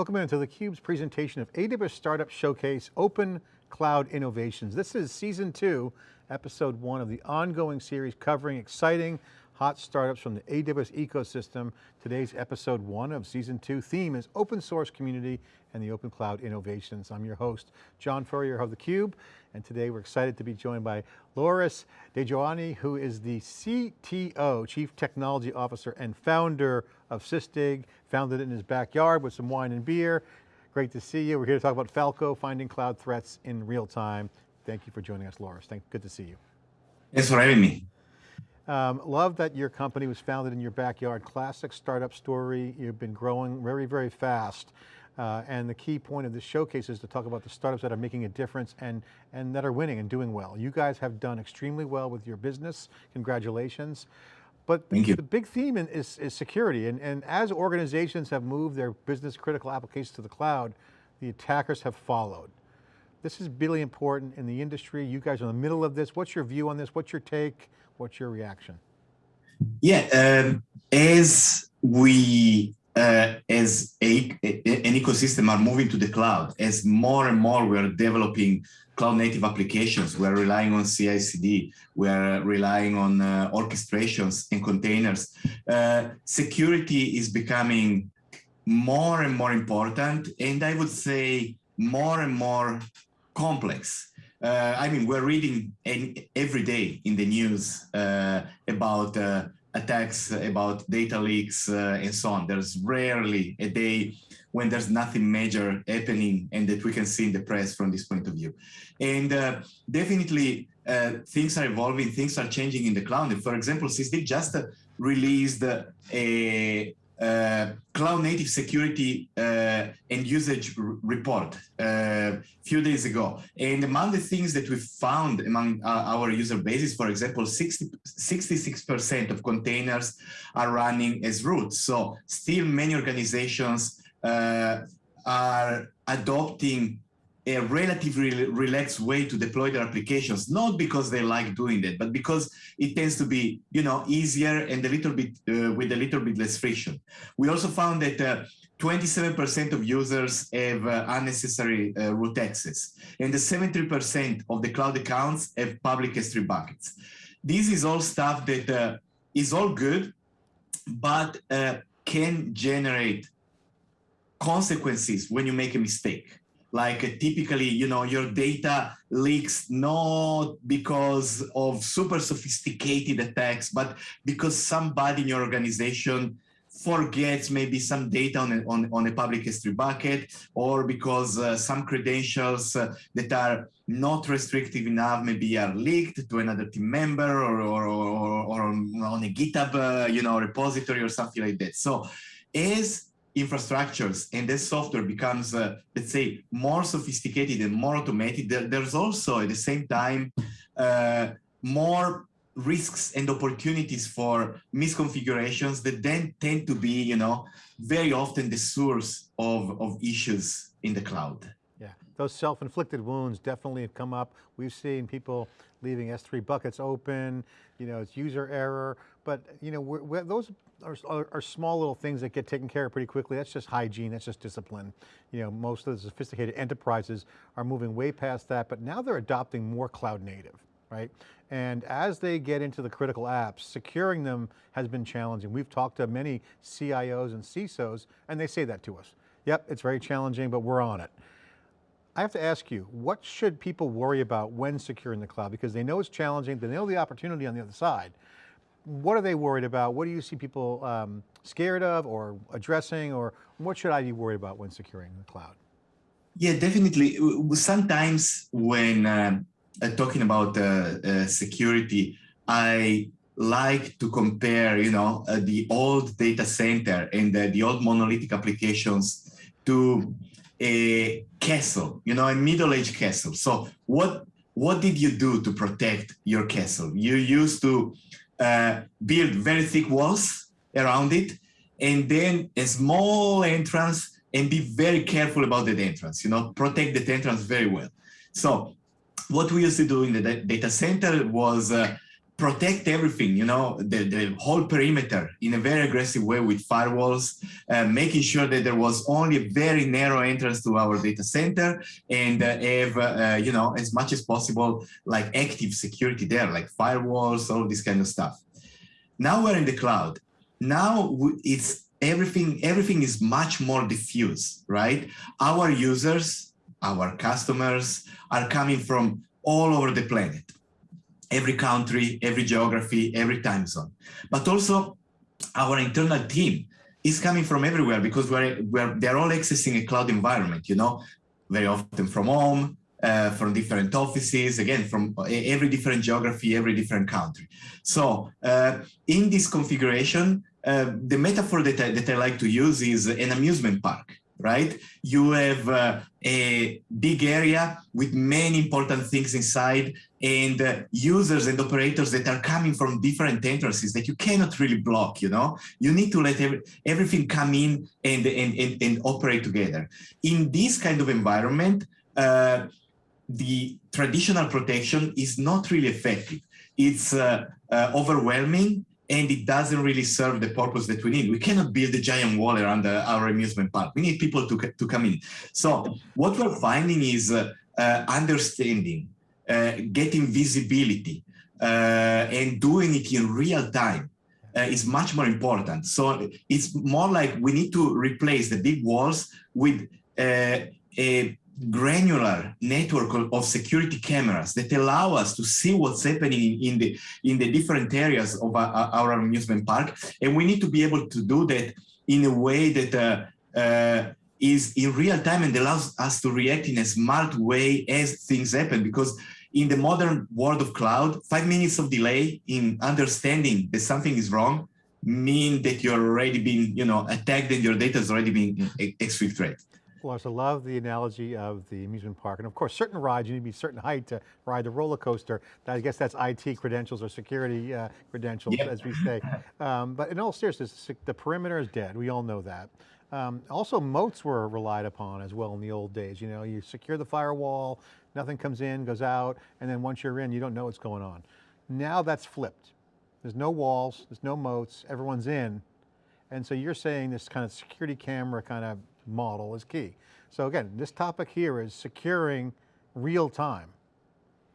Welcome into theCUBE's presentation of AWS Startup Showcase Open Cloud Innovations. This is season two, episode one of the ongoing series covering exciting hot startups from the AWS ecosystem. Today's episode one of season two theme is open source community and the open cloud innovations. I'm your host, John Furrier of theCUBE, and today we're excited to be joined by Loris Degioanni, who is the CTO, Chief Technology Officer and founder of Sysdig, founded it in his backyard with some wine and beer. Great to see you. We're here to talk about Falco, finding cloud threats in real time. Thank you for joining us, Loris. Thank, good to see you. Thanks for having me. Um, love that your company was founded in your backyard. Classic startup story. You've been growing very, very fast. Uh, and the key point of this showcase is to talk about the startups that are making a difference and, and that are winning and doing well. You guys have done extremely well with your business. Congratulations. But the, the, big theme is, is security. And, and as organizations have moved their business critical applications to the cloud, the attackers have followed. This is really important in the industry. You guys are in the middle of this. What's your view on this? What's your take? What's your reaction? Yeah, um, as we, uh, as a, a, an ecosystem are moving to the cloud, as more and more we are developing cloud native applications. We're relying on CI/CD. We're relying on uh, orchestrations and containers. Uh, security is becoming more and more important, and I would say more and more complex. Uh, I mean, we're reading every day in the news uh, about uh, attacks, about data leaks, uh, and so on. There's rarely a day when there's nothing major happening and that we can see in the press from this point of view. And uh, definitely uh, things are evolving, things are changing in the cloud. For example, Sysdig just released a, cloud native security uh, and usage report a uh, few days ago. And among the things that we found among our user bases, for example, 60, 66% of containers are running as root. So still many organizations uh, are adopting a relatively relaxed way to deploy their applications, not because they like doing that, but because it tends to be, you know, easier and a little bit uh, with a little bit less friction. We also found that 27% uh, of users have uh, unnecessary uh, root access, and the 73% of the cloud accounts have public S3 buckets. This is all stuff that uh, is all good, but uh, can generate consequences when you make a mistake. Like typically, you know, your data leaks not because of super sophisticated attacks, but because somebody in your organization forgets maybe some data on a, on, on a public S3 bucket or because uh, some credentials uh, that are not restrictive enough maybe are leaked to another team member or, or, or, or on a GitHub uh, you know, repository or something like that. So as infrastructures and this software becomes, uh, let's say, more sophisticated and more automated, there, there's also at the same time uh, more risks and opportunities for misconfigurations that then tend to be, you know, very often the source of, of issues in the cloud. Yeah, those self-inflicted wounds definitely have come up. We've seen people leaving S3 buckets open, you know, it's user error, but you know, we're, we're, those are, are, are, small little things that get taken care of pretty quickly. That's just hygiene, that's just discipline. You know, most of the sophisticated enterprises are moving way past that, but now they're adopting more cloud native, right? And as they get into the critical apps, securing them has been challenging. We've talked to many CIOs and CISOs, and they say that to us. Yep, it's very challenging, but we're on it. I have to ask you, what should people worry about when securing the cloud? Because they know it's challenging, they know the opportunity on the other side. What are they worried about? What do you see people um, scared of or addressing, or what should I be worried about when securing the cloud? Yeah, definitely. Sometimes when uh, talking about uh, uh, security, I like to compare, you know, uh, the old data center and the old monolithic applications to a castle, you know, a middle-aged castle. So what what did you do to protect your castle? You used to uh, build very thick walls around it, and then a small entrance, and be very careful about the entrance. You know, protect the entrance very well. So what we used to do in the data center was uh, protect everything, you know, the, the whole perimeter in a very aggressive way with firewalls, uh, making sure that there was only a very narrow entrance to our data center and uh, have, uh, you know, as much as possible, like active security there, like firewalls, all this kind of stuff. Now we're in the cloud. Now it's everything, everything is much more diffuse, right? Our users, our customers are coming from all over the planet every country, every geography, every time zone. But also our internal team is coming from everywhere because we're, we're, they're all accessing a cloud environment, you know, very often from home, uh, from different offices, again, from every different geography, every different country. So uh, in this configuration, uh, the metaphor that I, that I like to use is an amusement park right? You have uh, a big area with many important things inside and uh, users and operators that are coming from different entrances that you cannot really block, you know? You need to let every, everything come in and, and, and, and, operate together. In this kind of environment, uh, the traditional protection is not really effective. It's uh, uh, overwhelming and it doesn't really serve the purpose that we need. We cannot build a giant wall around our amusement park. We need people to, to come in. So what we're finding is uh, uh, understanding, getting visibility, uh, and doing it in real time uh, is much more important. So it's more like we need to replace the big walls with a granular network of security cameras that allow us to see what's happening in the in the different areas of our, our amusement park and we need to be able to do that in a way that uh, uh, is in real time and allows us to react in a smart way as things happen because in the modern world of cloud five minutes of delay in understanding that something is wrong mean that you're already being you know attacked and your data is already being exfiltrated. threat well, I love the analogy of the amusement park. And of course, certain rides, you need to be a certain height to ride the roller coaster. I guess that's IT credentials or security uh, credentials, yep. as we say. Um, but in all seriousness, the perimeter is dead. We all know that. Um, also, moats were relied upon as well in the old days. You know, you secure the firewall, nothing comes in, goes out, and then once you're in, you don't know what's going on. Now that's flipped. There's no walls, there's no moats, everyone's in. And so you're saying this kind of security camera kind of model is key. So again, this topic here is securing real time.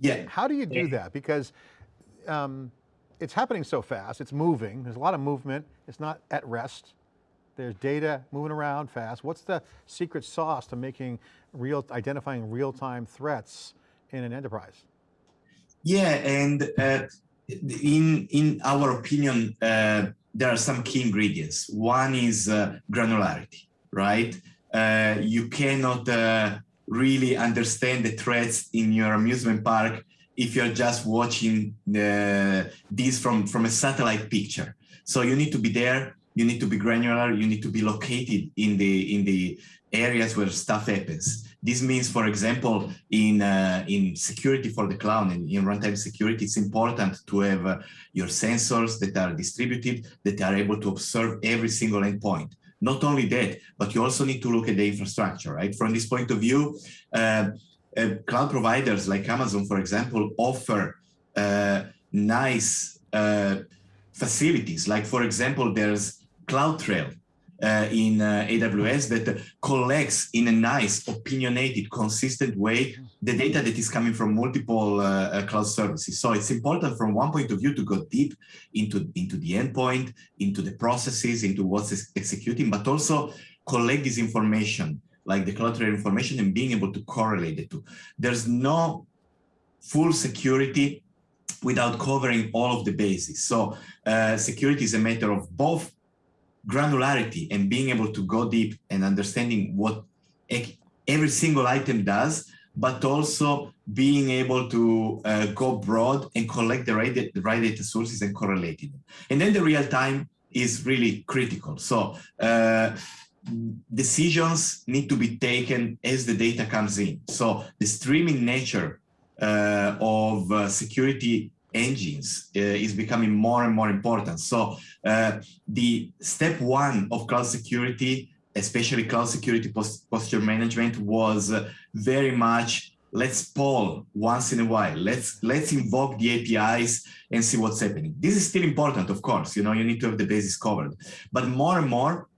Yeah. How do you do yeah. that? Because um, it's happening so fast, it's moving, there's a lot of movement, it's not at rest. There's data moving around fast. What's the secret sauce to making real, identifying real-time threats in an enterprise? Yeah, and uh, in in our opinion, uh, there are some key ingredients. One is uh, granularity right? Uh, you cannot uh, really understand the threats in your amusement park if you're just watching the, this from, from a satellite picture. So you need to be there, you need to be granular, you need to be located in the, in the areas where stuff happens. This means, for example, in uh, in security for the cloud and in runtime security, it's important to have uh, your sensors that are distributed, that are able to observe every single endpoint. Not only that, but you also need to look at the infrastructure, right? From this point of view, uh, uh, cloud providers like Amazon, for example, offer uh, nice uh, facilities. Like, for example, there's CloudTrail, uh, in uh, AWS that collects in a nice, opinionated, consistent way the data that is coming from multiple uh, uh, cloud services. So it's important from one point of view to go deep into, into the endpoint, into the processes, into what's executing, but also collect this information, like the CloudTrail information and being able to correlate the two. There's no full security without covering all of the bases. So uh, security is a matter of both granularity and being able to go deep and understanding what every single item does, but also being able to uh, go broad and collect the right, the right data sources and correlate them. And then the real time is really critical. So uh, decisions need to be taken as the data comes in. So the streaming nature uh, of uh, security engines uh, is becoming more and more important. So uh, the step one of cloud security, especially cloud security post posture management was uh, very much let's poll once in a while. Let's let's invoke the APIs and see what's happening. This is still important, of course. You know, you need to have the basis covered. But more and more,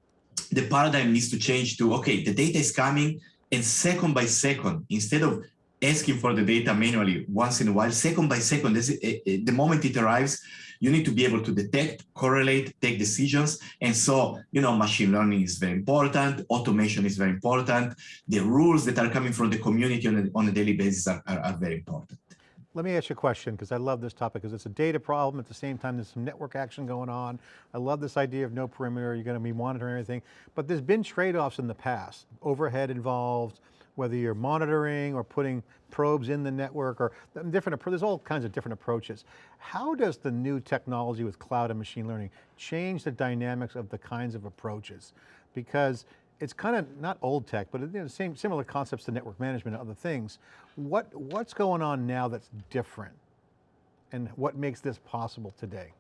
the paradigm needs to change to okay, the data is coming, and second by second, instead of asking for the data manually once in a while, second by second, as it, eh, eh, the moment it arrives, you need to be able to detect, correlate, take decisions. And so, you know, machine learning is very important. Automation is very important. The rules that are coming from the community on a, on a daily basis are, are, are very important. Let me ask you a question, because I love this topic, because it's a data problem. At the same time, there's some network action going on. I love this idea of no perimeter. You're going to be monitoring everything. But there's been trade-offs in the past. Overhead involved, whether you're monitoring or putting probes in the network or different, there's all kinds of different approaches. How does the new technology with cloud and machine learning change the dynamics of the kinds of approaches? Because it's kind of not old tech, but you know, same similar concepts to network management and other things. What, what's going on now that's different? And what makes this possible today?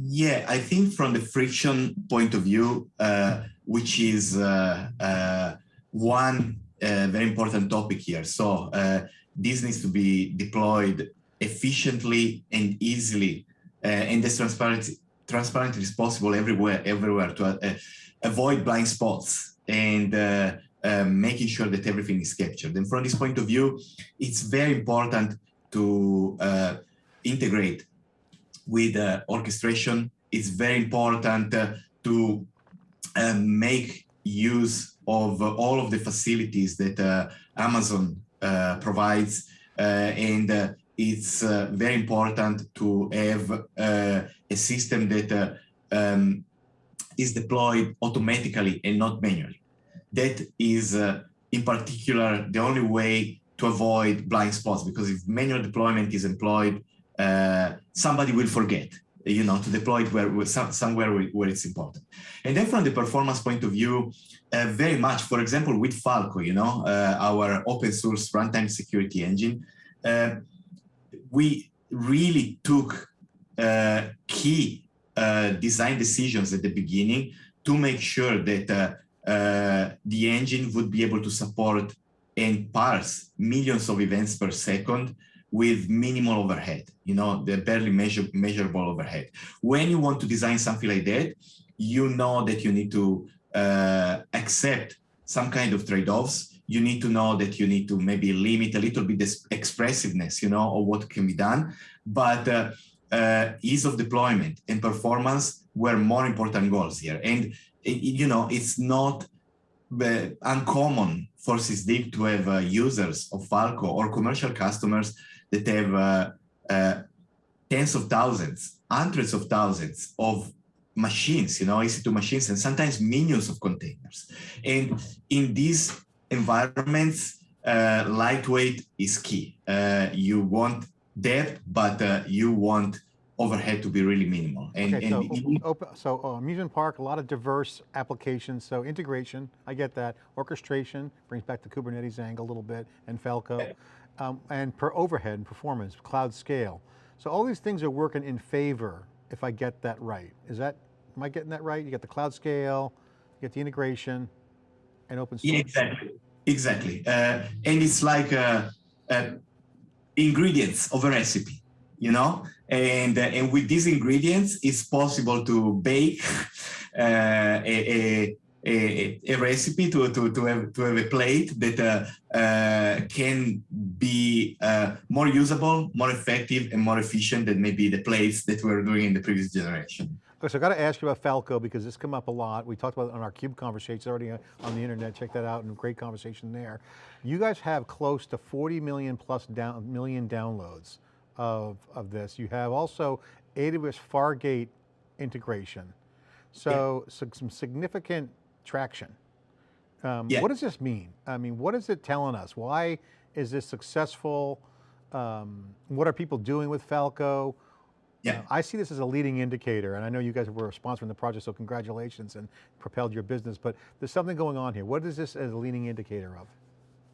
Yeah, I think from the friction point of view, uh, which is uh, uh, one uh, very important topic here. So uh, this needs to be deployed efficiently and easily uh, and as transparent, transparently as possible everywhere, everywhere to avoid blind spots and uh, uh, making sure that everything is captured. And from this point of view, it's very important to uh, integrate with orchestration. It's very important to make use of all of the facilities that uh, Amazon uh, provides. Uh, and it's very important to have a system that um, is deployed automatically and not manually. That is, in particular, the only way to avoid blind spots because if manual deployment is employed, uh, somebody will forget you know, to deploy it where, somewhere where it's important. And then from the performance point of view, uh, very much, for example, with Falco, you know, uh, our open source runtime security engine, uh, we really took uh, key uh, design decisions at the beginning to make sure that uh, the engine would be able to support and parse millions of events per second with minimal overhead, you know, the barely measure, measurable overhead. When you want to design something like that, you know that you need to uh, accept some kind of trade-offs. You need to know that you need to maybe limit a little bit this expressiveness, you know, or what can be done. But uh, uh, ease of deployment and performance were more important goals here. And, you know, it's not uh, uncommon for SysDig to have uh, users of Falco or commercial customers that have uh, uh, tens of thousands, hundreds of thousands of machines, you know, EC2 machines, and sometimes millions of containers. And in these environments, uh, lightweight is key. Uh, you want depth, but uh, you want overhead to be really minimal. And, okay, and so, open, so uh, amusement park, a lot of diverse applications. So integration, I get that. Orchestration brings back the Kubernetes angle a little bit, and Falco um, and per overhead and performance, cloud scale. So all these things are working in favor if I get that right. Is that, am I getting that right? You get the cloud scale, you get the integration, and open source. Exactly, exactly. Uh, and it's like uh, uh, ingredients of a recipe, you know? And, uh, and with these ingredients, it's possible to bake uh, a, a a, a, recipe to, to, to, have, to have a plate that uh, uh, can be uh, more usable, more effective, and more efficient than maybe the plates that we were doing in the previous generation. Okay, so I got to ask you about Falco because this come up a lot. We talked about it on our CUBE conversations already on the internet. Check that out and great conversation there. You guys have close to 40 million plus down, million downloads of, of this. You have also AWS Fargate integration. So, yeah. so some significant traction. Um, yeah. What does this mean? I mean, what is it telling us? Why is this successful? Um, what are people doing with Falco? Yeah. Uh, I see this as a leading indicator, and I know you guys were sponsoring the project, so congratulations and propelled your business, but there's something going on here. What is this as a leading indicator of?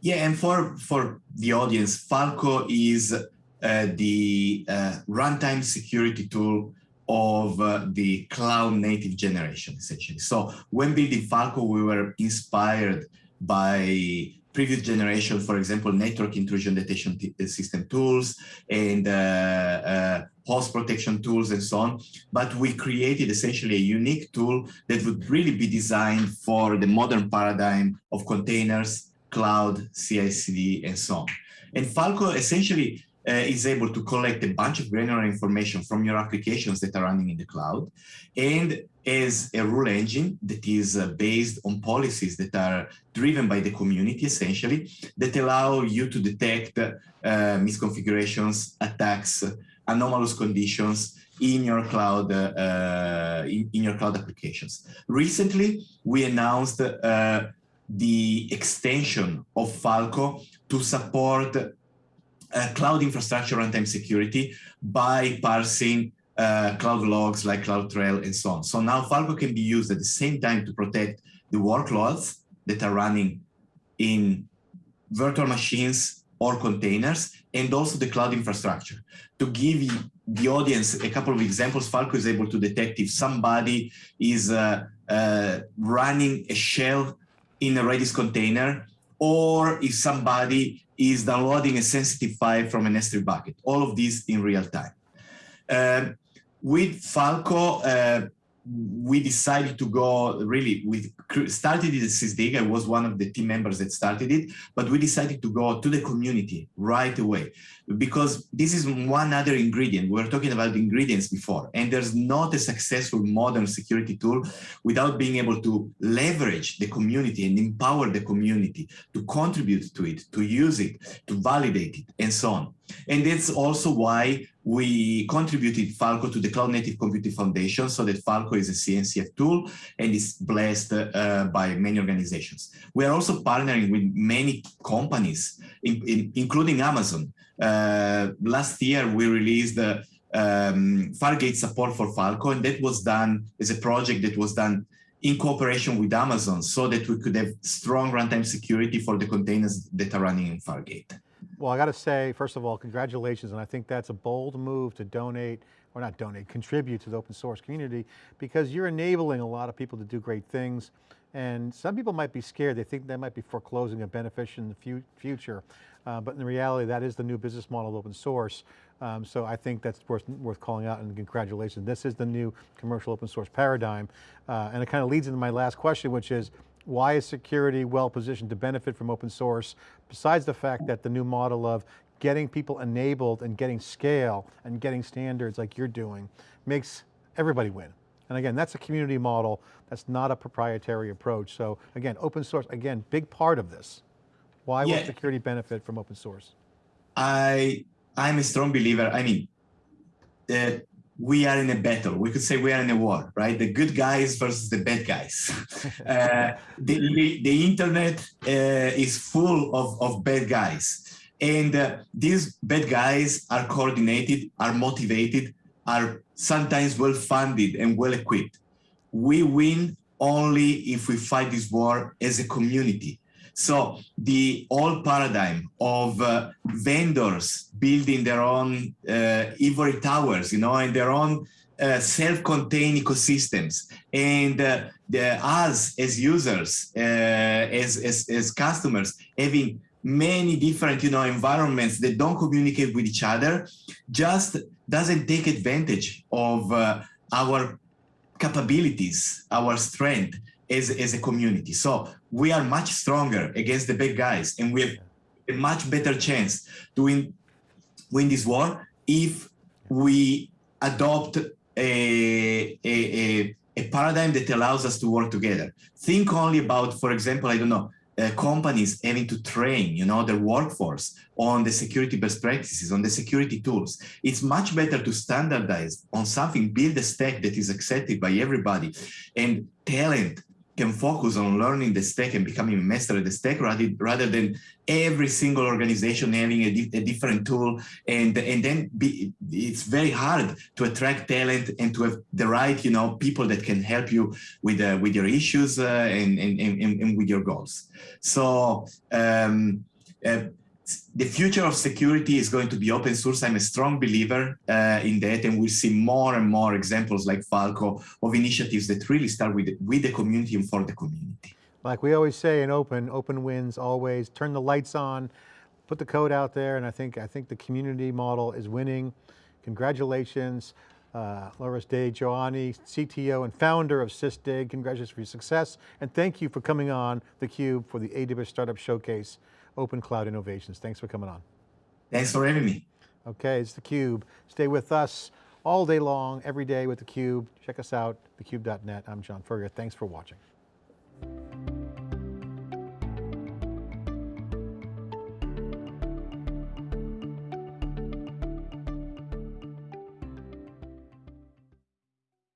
Yeah, and for, for the audience, Falco is uh, the uh, runtime security tool of uh, the cloud native generation, essentially. So when building Falco, we were inspired by previous generation, for example, network intrusion detection system tools and uh, uh, host protection tools and so on. But we created essentially a unique tool that would really be designed for the modern paradigm of containers, cloud, CI/CD, and so on. And Falco essentially uh, is able to collect a bunch of granular information from your applications that are running in the cloud and as a rule engine that is uh, based on policies that are driven by the community essentially that allow you to detect uh, misconfigurations, attacks, anomalous conditions in your cloud uh, in, in, your cloud applications. Recently, we announced uh, the extension of Falco to support uh, cloud infrastructure runtime security by parsing uh, cloud logs like CloudTrail and so on. So now Falco can be used at the same time to protect the workloads that are running in virtual machines or containers and also the cloud infrastructure. To give the audience a couple of examples, Falco is able to detect if somebody is uh, uh, running a shell in a Redis container or if somebody is downloading a sensitive file from an S3 bucket. All of these in real time. Um, with Falco, uh, we decided to go really, we started it at SysDig. I was one of the team members that started it, but we decided to go to the community right away because this is one other ingredient. We were talking about ingredients before, and there's not a successful modern security tool without being able to leverage the community and empower the community to contribute to it, to use it, to validate it, and so on. And that's also why we contributed Falco to the Cloud Native Computing Foundation so that Falco is a CNCF tool and is blessed uh, by many organizations. We are also partnering with many companies, in, in, including Amazon. Uh, last year, we released the um, Fargate support for Falco, and that was done as a project that was done in cooperation with Amazon so that we could have strong runtime security for the containers that are running in Fargate. Well, I got to say, first of all, congratulations. And I think that's a bold move to donate, or not donate, contribute to the open source community because you're enabling a lot of people to do great things. And some people might be scared. They think that might be foreclosing a benefit in the future. Uh, but in reality, that is the new business model of open source. Um, so I think that's worth, worth calling out and congratulations. This is the new commercial open source paradigm. Uh, and it kind of leads into my last question, which is, why is security well positioned to benefit from open source, besides the fact that the new model of getting people enabled and getting scale and getting standards like you're doing makes everybody win. And again, that's a community model, that's not a proprietary approach. So again, open source, again, big part of this. Why yeah. will security benefit from open source? I, I'm a strong believer. I mean, uh, we are in a battle. We could say we are in a war, right? The good guys versus the bad guys. uh, the, the, internet uh, is full of, of bad guys. And uh, these bad guys are coordinated, are motivated, are sometimes well-funded and well-equipped. We win only if we fight this war as a community so the old paradigm of uh, vendors building their own uh, ivory towers, you know, and their own uh, self-contained ecosystems, and uh, the, us as users, uh, as, as, as customers, having many different, you know, environments that don't communicate with each other, just doesn't take advantage of uh, our capabilities, our strength as, as a community. So we are much stronger against the big guys and we have a much better chance to win, win this war if we adopt a, a, a, a paradigm that allows us to work together. Think only about, for example, I don't know, uh, companies having to train, you know, their workforce on the security best practices, on the security tools. It's much better to standardize on something, build a stack that is accepted by everybody and talent can focus on learning the stack and becoming a master at the stack rather, rather than every single organization having a, di a different tool. And and then be, it's very hard to attract talent and to have the right you know people that can help you with uh, with your issues uh, and, and, and, and with your goals. So um, uh, the future of security is going to be open source. I'm a strong believer uh, in that, and we'll see more and more examples like Falco of initiatives that really start with, with the community and for the community. like we always say in open, open wins always, turn the lights on, put the code out there, and I think, I think the community model is winning. Congratulations, uh, Loris De CTO and founder of SysDig. Congratulations for your success, and thank you for coming on theCUBE for the AWS Startup Showcase, Open Cloud Innovations. Thanks for coming on. Thanks for having me. Okay, it's theCUBE. Stay with us all day long, every day with theCUBE. Check us out, thecube.net. I'm John Furrier, thanks for watching.